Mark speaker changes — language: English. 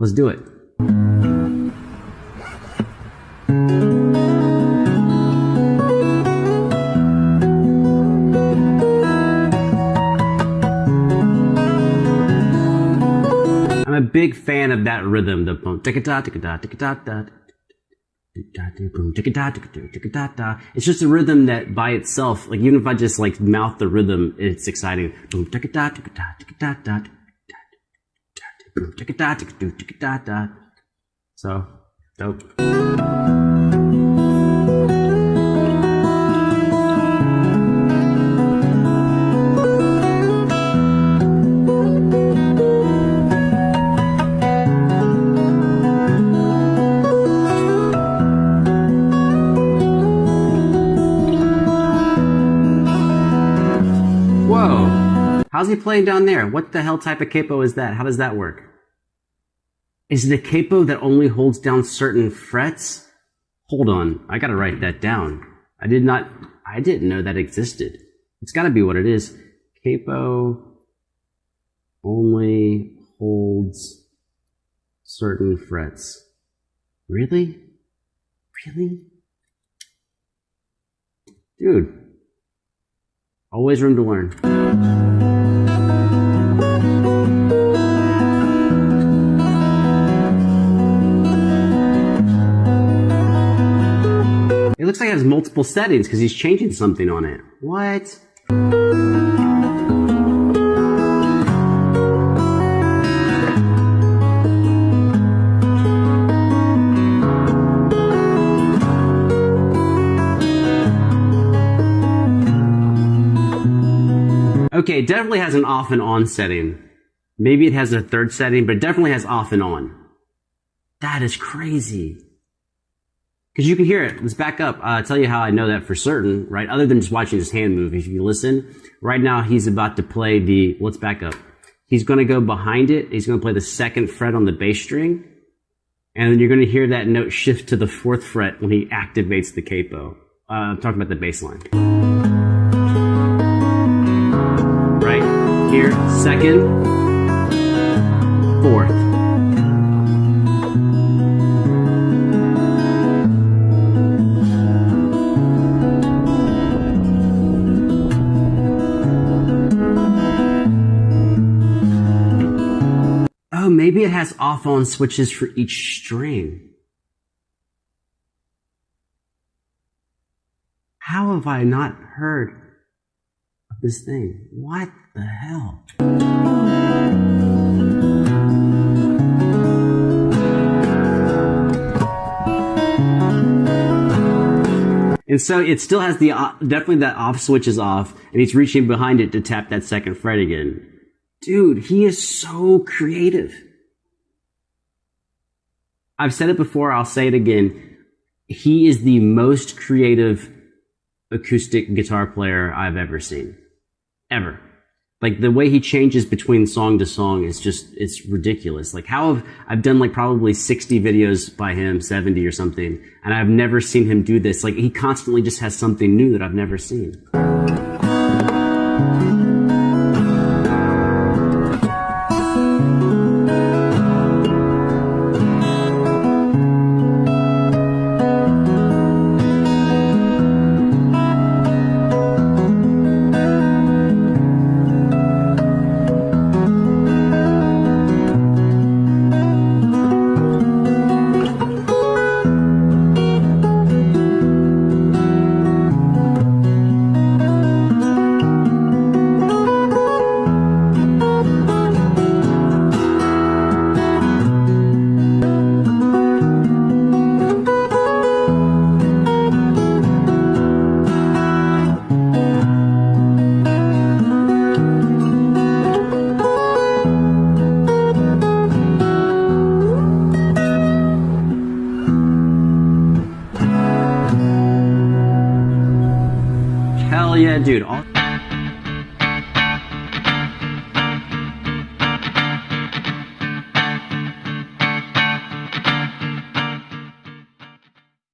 Speaker 1: Let's do it. I'm a big fan of that rhythm, the boom, ticka da, ticka da, ticka da, da. It's just a rhythm that by itself, like even if I just like mouth the rhythm, it's exciting. Boom, ticka da, ticka do, ticka da, da. So, dope. How's he playing down there? What the hell type of capo is that? How does that work? Is it a capo that only holds down certain frets? Hold on, I gotta write that down. I did not, I didn't know that existed. It's gotta be what it is. Capo only holds certain frets. Really? Really? Dude. Always room to learn. It looks like it has multiple settings because he's changing something on it. What? Okay, it definitely has an off and on setting. Maybe it has a third setting, but it definitely has off and on. That is crazy. Because you can hear it. Let's back up. Uh, I'll tell you how I know that for certain, right? Other than just watching his hand move. If you listen, right now he's about to play the, let's back up. He's going to go behind it. He's going to play the second fret on the bass string. And then you're going to hear that note shift to the fourth fret when he activates the capo. Uh, I'm talking about the bass line. Right here, second, fourth. Maybe it has off on switches for each string. How have I not heard of this thing? What the hell? And so it still has the uh, definitely that off switch is off, and he's reaching behind it to tap that second fret again. Dude, he is so creative. I've said it before, I'll say it again. He is the most creative acoustic guitar player I've ever seen. Ever. Like the way he changes between song to song is just, it's ridiculous. Like how have, I've done like probably 60 videos by him, 70 or something, and I've never seen him do this. Like he constantly just has something new that I've never seen. Yeah, dude. All-